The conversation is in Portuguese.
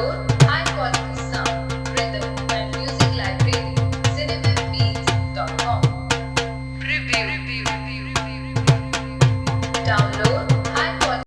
Saúde.